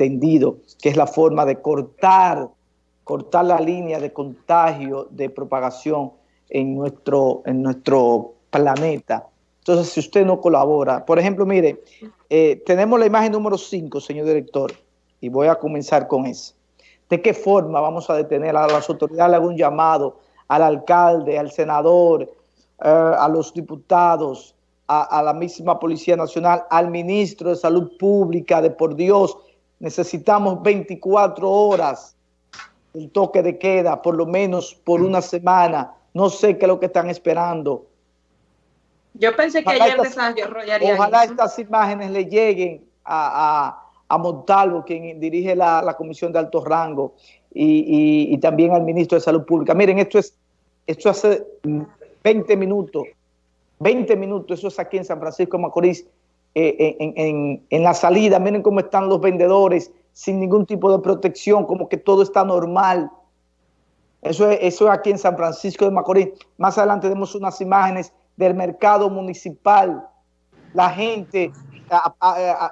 entendido que es la forma de cortar, cortar la línea de contagio, de propagación en nuestro, en nuestro planeta. Entonces, si usted no colabora, por ejemplo, mire, eh, tenemos la imagen número 5, señor director, y voy a comenzar con eso. ¿De qué forma vamos a detener a las autoridades? algún llamado al alcalde, al senador, eh, a los diputados, a, la misma Policía Nacional, al ministro de Salud Pública, de por Dios, necesitamos 24 horas el toque de queda, por lo menos por una semana. No sé qué es lo que están esperando. Yo pensé que ayer desarrollarían Ojalá estas imágenes le lleguen a, a, a Montalvo, quien dirige la, la, Comisión de Alto Rango, y, y, y, también al Ministro de Salud Pública. Miren, esto es esto hace 20 minutos, 20 minutos, eso es aquí en San Francisco de Macorís, eh, en, la salida, miren cómo están los vendedores, sin ningún tipo de protección, como que todo está normal. Eso es, eso es aquí en San Francisco de Macorís. Más adelante vemos unas imágenes del mercado municipal. La gente,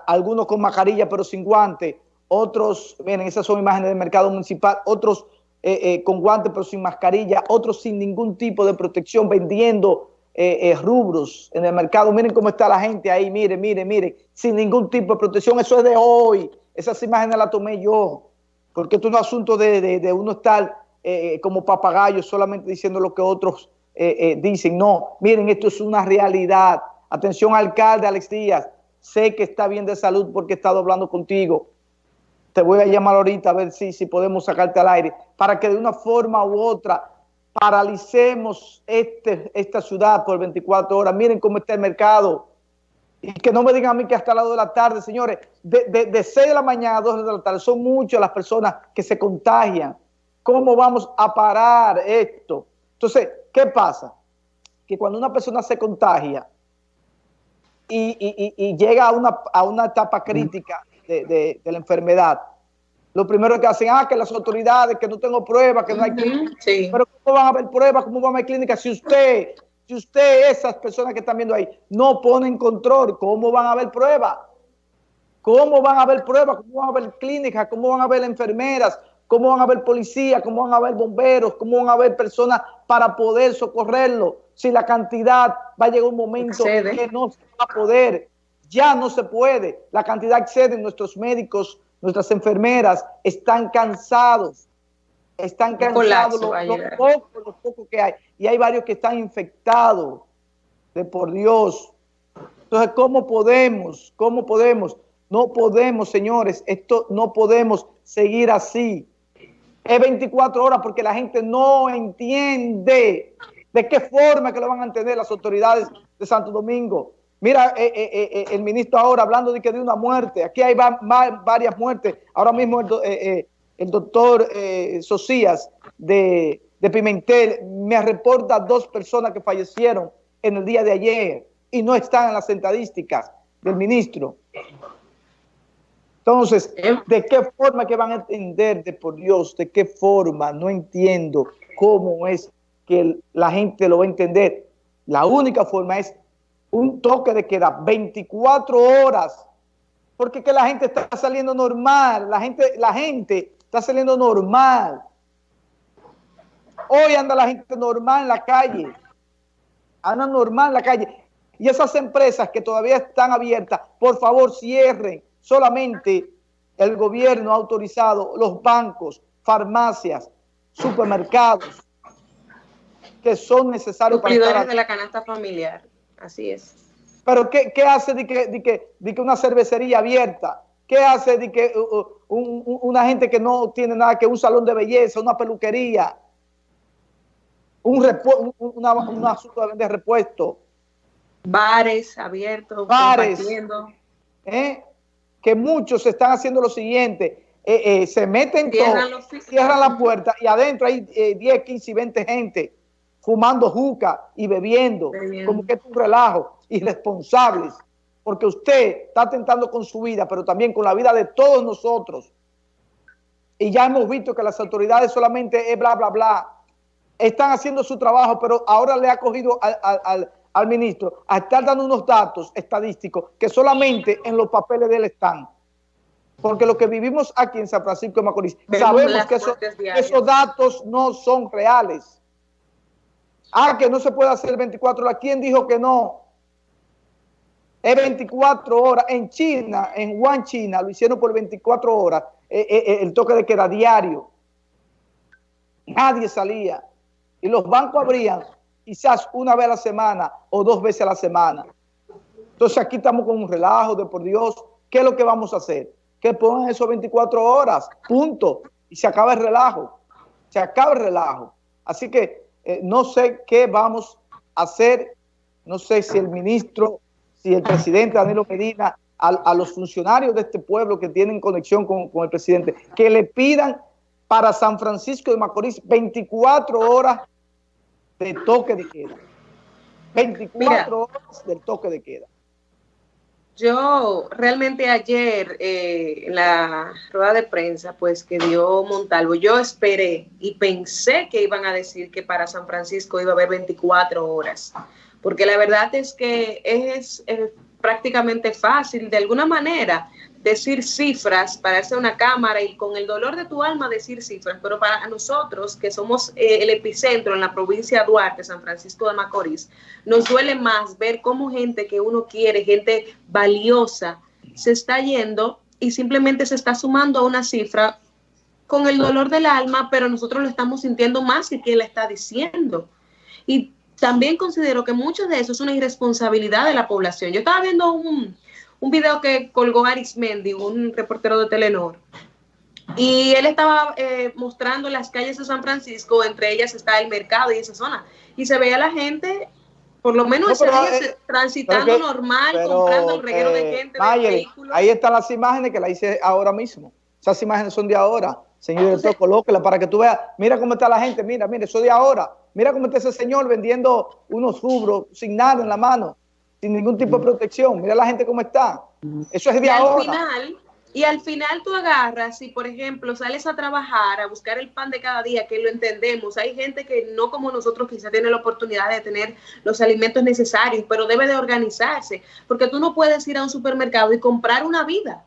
algunos con mascarilla pero sin guante, otros, miren, esas son imágenes del mercado municipal, otros eh, eh, con guantes pero sin mascarilla, otros sin ningún tipo de protección, vendiendo eh, rubros en el mercado. Miren cómo está la gente ahí, miren, miren, miren, sin ningún tipo de protección. Eso es de hoy. Esas imágenes las tomé yo, porque esto es un asunto de, de, uno estar como papagayo solamente diciendo lo que otros dicen. No, miren, esto es una realidad. Atención, alcalde Alex Díaz, sé que está bien de salud porque he estado hablando contigo te voy a llamar ahorita a ver si, si podemos sacarte al aire, para que de una forma u otra paralicemos este, esta ciudad por 24 horas. Miren cómo está el mercado. Y que no me digan a mí que hasta las 2 de la tarde, señores, de, de, de 6 de la mañana a 2 de la tarde, son muchas las personas que se contagian. ¿Cómo vamos a parar esto? Entonces, ¿qué pasa? Que cuando una persona se contagia y, y, y llega a una, a una etapa crítica, de, de, de, la enfermedad. Lo primero que hacen, ah, que las autoridades, que no tengo pruebas, que no hay clínica. Sí. Pero ¿cómo van a haber pruebas? ¿Cómo van a haber clínicas? Si usted, si usted, esas personas que están viendo ahí, no ponen control, ¿cómo van a haber pruebas? ¿Cómo van a haber pruebas? ¿Cómo van a haber clínicas? ¿Cómo van a haber enfermeras? ¿Cómo van a haber policías? ¿Cómo van a haber bomberos? ¿Cómo van a haber personas para poder socorrerlo? Si la cantidad va a llegar un momento Excede. que no se va a poder ya no se puede, la cantidad excede, nuestros médicos, nuestras enfermeras están cansados, están cansados lo, lo, poco, lo poco que hay, y hay varios que están infectados, de por Dios. Entonces, ¿cómo podemos? ¿Cómo podemos? No podemos, señores, esto no podemos seguir así. Es 24 horas porque la gente no entiende de qué forma que lo van a entender las autoridades de Santo Domingo. Mira, eh, eh, eh, el ministro ahora hablando de que de una muerte. Aquí hay va, va, varias muertes. Ahora mismo el, eh, el doctor Socias de, de, Pimentel me reporta dos personas que fallecieron en el día de ayer y no están en las estadísticas del ministro. Entonces, ¿de qué forma que van a entender, de por Dios, de qué forma? No entiendo cómo es que la gente lo va a entender. La única forma es un toque de queda 24 horas, porque que la gente está saliendo normal, la gente, la gente está saliendo normal. Hoy anda la gente normal en la calle, anda normal en la calle. Y esas empresas que todavía están abiertas, por favor cierren. Solamente el gobierno ha autorizado los bancos, farmacias, supermercados, que son necesarios para... Estar de la canasta familiar. Así es. Pero ¿qué, qué hace de que, de, que, de que una cervecería abierta? ¿Qué hace de que uh, uh un, una gente que no tiene nada que un salón de belleza, una peluquería, un repu una, una asunto de repuesto? Bares abiertos, bares, ¿eh? que muchos están haciendo lo siguiente, eh, eh, se meten cierran, cierran la puerta y adentro hay 10, 15 y 20 gente fumando juca y bebiendo, bebiendo, como que es un relajo, irresponsables, porque usted está atentando con su vida, pero también con la vida de todos nosotros. Y ya hemos visto que las autoridades solamente es bla, bla, bla. Están haciendo su trabajo, pero ahora le ha cogido al, al, al ministro a estar dando unos datos estadísticos que solamente en los papeles de él están. porque lo que vivimos aquí en San Francisco de Macorís, sabemos que esos datos no son reales. Ah, que no se puede hacer 24 horas. ¿Quién dijo que no? Es 24 horas. En China, en Wuhan, China, lo hicieron por 24 horas. Eh, eh, eh, el toque de queda diario. Nadie salía. Y los bancos abrían quizás una vez a la semana o dos veces a la semana. Entonces aquí estamos con un relajo de por Dios. ¿Qué es lo que vamos a hacer? Que pongan esos 24 horas, punto. Y se acaba el relajo. Se acaba el relajo. Así que no sé qué vamos a hacer. No sé si el ministro si el presidente Danilo Medina a, los funcionarios de este pueblo que tienen conexión con, el presidente, que le pidan para San Francisco de Macorís 24 horas de toque de queda. 24 horas del toque de queda. Yo realmente ayer eh, en la rueda de prensa pues que dio Montalvo, yo esperé y pensé que iban a decir que para San Francisco iba a haber 24 horas porque la verdad es que es, prácticamente fácil. De alguna manera decir cifras, para hacer una cámara y con el dolor de tu alma decir cifras, pero para nosotros que somos eh, el epicentro en la provincia de Duarte, San Francisco de Macorís, nos duele más ver cómo gente que uno quiere, gente valiosa, se está yendo y simplemente se está sumando a una cifra con el dolor del alma, pero nosotros lo estamos sintiendo más que quien la está diciendo. Y también considero que mucho de eso es una irresponsabilidad de la población. Yo estaba viendo un, un video que colgó Arismendi, un reportero de Telenor, y él estaba eh, mostrando las calles de San Francisco, entre ellas está el mercado y esa zona, y se veía la gente, por lo menos eh, transitando normal, comprando el reguero de gente. ahí están las imágenes que la hice ahora mismo. Esas imágenes son de ahora. Señor director, colóquela para que tú veas. Mira cómo está la gente, mira, mira, eso de ahora. Mira cómo está ese señor vendiendo unos rubros sin nada en la mano, sin ningún tipo de protección. Mira la gente cómo está. Eso es de y ahora. Al final, y al final tú agarras y, por ejemplo, sales a trabajar, a buscar el pan de cada día, que lo entendemos. Hay gente que no como nosotros quizá tiene la oportunidad de tener los alimentos necesarios, pero debe de organizarse, porque tú no puedes ir a un supermercado y comprar una vida.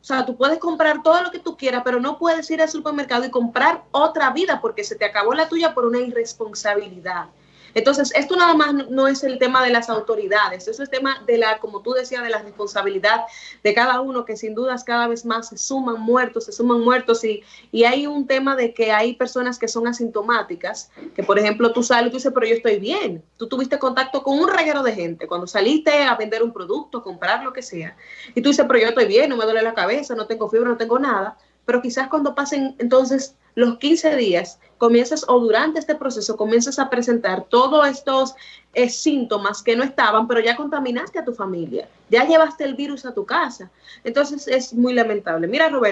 O sea, tú puedes comprar todo lo que tú quieras, pero no puedes ir al supermercado y comprar otra vida porque se te acabó la tuya por una irresponsabilidad. Entonces, esto nada más no es el tema de las autoridades, es el tema de la, como tú decías, de la responsabilidad de cada uno, que sin dudas cada vez más se suman muertos, se suman muertos y, y hay un tema de que hay personas que son asintomáticas, que por ejemplo tú sales y tú dices, pero yo estoy bien, tú tuviste contacto con un reguero de gente, cuando saliste a vender un producto, comprar lo que sea, y tú dices, pero yo estoy bien, no me duele la cabeza, no tengo fiebre, no tengo nada, pero quizás cuando pasen entonces los 15 días, comienzas o durante este proceso comienzas a presentar todos estos eh, síntomas que no estaban, pero ya contaminaste a tu familia, ya llevaste el virus a tu casa. Entonces es muy lamentable. Mira, Roberto.